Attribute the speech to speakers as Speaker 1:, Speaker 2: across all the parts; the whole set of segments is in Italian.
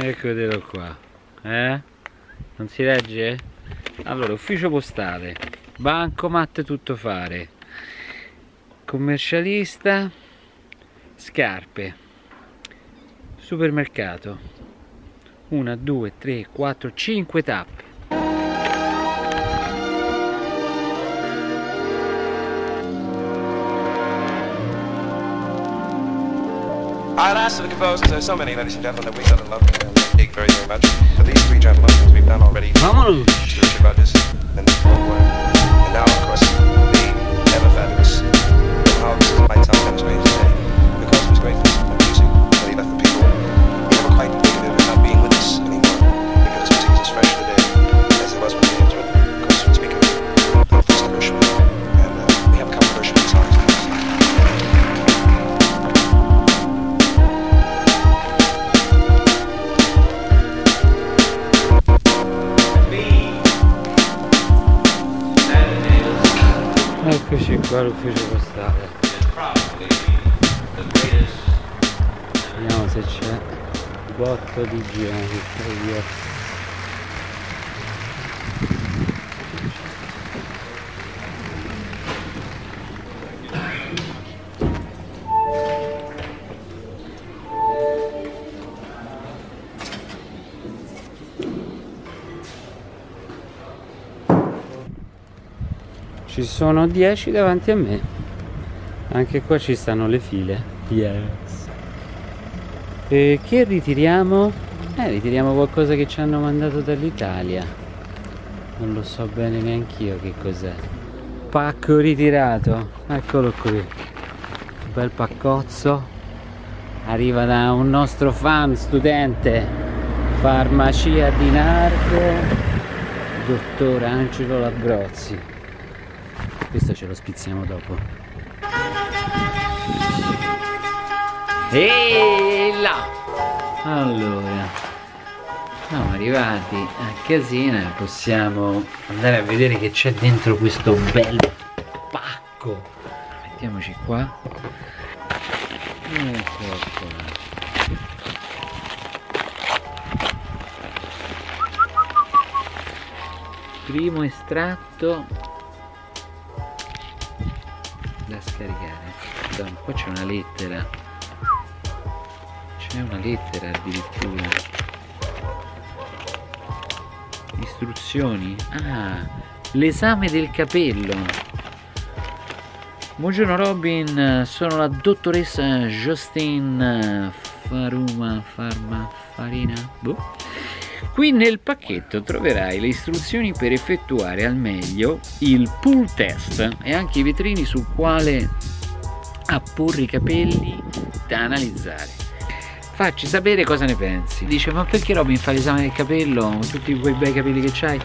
Speaker 1: Eccotelo qua. Eh? Non si legge? Allora, ufficio postale, bancomat tutto fare, commercialista, scarpe, supermercato, una, due, tre, quattro, cinque tappe.
Speaker 2: Ask to the composers, there's so many, ladies and gentlemen, that we got to love and dig very, very much. For these three gentlemen, as we've done already,
Speaker 1: Vámonos!
Speaker 2: Stuart Rogers and Paul Warren.
Speaker 1: Qua all'ufficio postale. Vediamo se c'è botto di gente. Ci sono 10 davanti a me. Anche qua ci stanno le file. Yes. E che ritiriamo? Eh, ritiriamo qualcosa che ci hanno mandato dall'Italia. Non lo so bene neanch'io che cos'è. Pacco ritirato. Eccolo qui. Bel paccozzo. Arriva da un nostro fan studente. Farmacia di Nardo. Dottor Angelo Labrozzi. Questo ce lo spizziamo dopo. E là! Allora, siamo arrivati a casina, possiamo andare a vedere che c'è dentro questo bel pacco. Mettiamoci qua. Ecco qua. Primo estratto qua c'è una lettera. C'è una lettera addirittura. Istruzioni. Ah, l'esame del capello. Buongiorno Robin, sono la dottoressa Justine Faruma Farma Farina. Boh. Qui nel pacchetto troverai le istruzioni per effettuare al meglio il pull test e anche i vetrini sul quale apporre i capelli da analizzare. Facci sapere cosa ne pensi. Dice ma perché Robin fa l'esame del capello con tutti quei bei capelli che c'hai?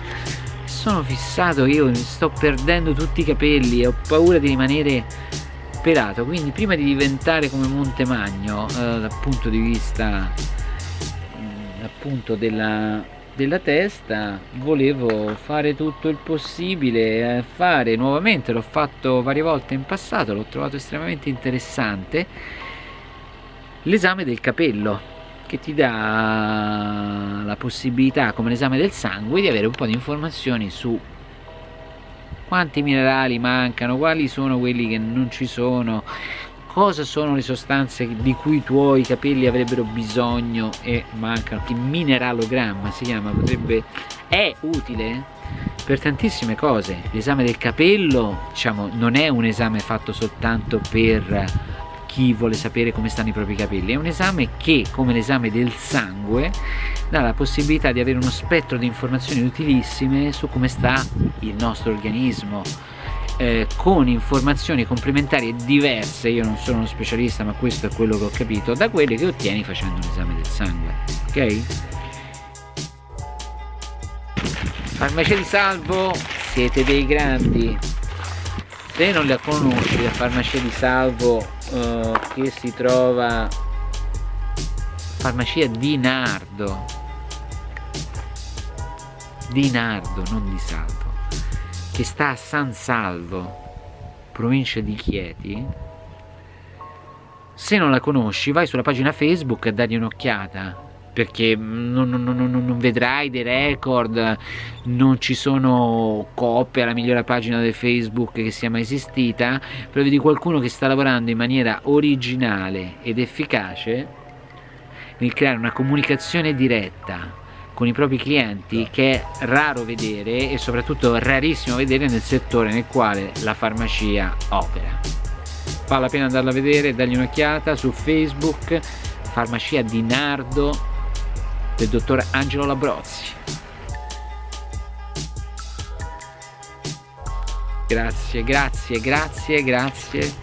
Speaker 1: Sono fissato io, mi sto perdendo tutti i capelli e ho paura di rimanere pelato. Quindi prima di diventare come Montemagno eh, dal punto di vista appunto della, della testa volevo fare tutto il possibile eh, fare nuovamente l'ho fatto varie volte in passato l'ho trovato estremamente interessante l'esame del capello che ti dà la possibilità come l'esame del sangue di avere un po' di informazioni su quanti minerali mancano quali sono quelli che non ci sono cosa sono le sostanze di cui i tuoi capelli avrebbero bisogno e mancano, che mineralogramma si chiama, potrebbe, è utile per tantissime cose. L'esame del capello, diciamo, non è un esame fatto soltanto per chi vuole sapere come stanno i propri capelli, è un esame che, come l'esame del sangue, dà la possibilità di avere uno spettro di informazioni utilissime su come sta il nostro organismo, eh, con informazioni complementari diverse, io non sono uno specialista ma questo è quello che ho capito, da quelle che ottieni facendo un esame del sangue, ok? Farmacia di Salvo, siete dei grandi, se non la conosci la farmacia di Salvo eh, che si trova farmacia di Nardo, di Nardo, non di Salvo che sta a San Salvo, provincia di Chieti. Se non la conosci, vai sulla pagina Facebook e dagli un'occhiata. perché non, non, non, non, vedrai dei record, non ci sono coppie alla migliore pagina di Facebook che sia mai esistita, però vedi qualcuno che sta lavorando in maniera originale ed efficace nel creare una comunicazione diretta con i propri clienti che è raro vedere e soprattutto rarissimo vedere nel settore nel quale la farmacia opera. Vale la pena andarla a vedere, dargli un'occhiata su Facebook, farmacia di Nardo del dottor Angelo Labrozzi. Grazie, grazie, grazie, grazie